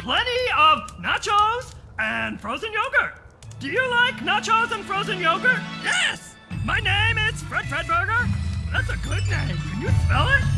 plenty of nachos and frozen yogurt. Do you like nachos and frozen yogurt? Yes! My name is Fred Fredburger. That's a good name. Can you spell it?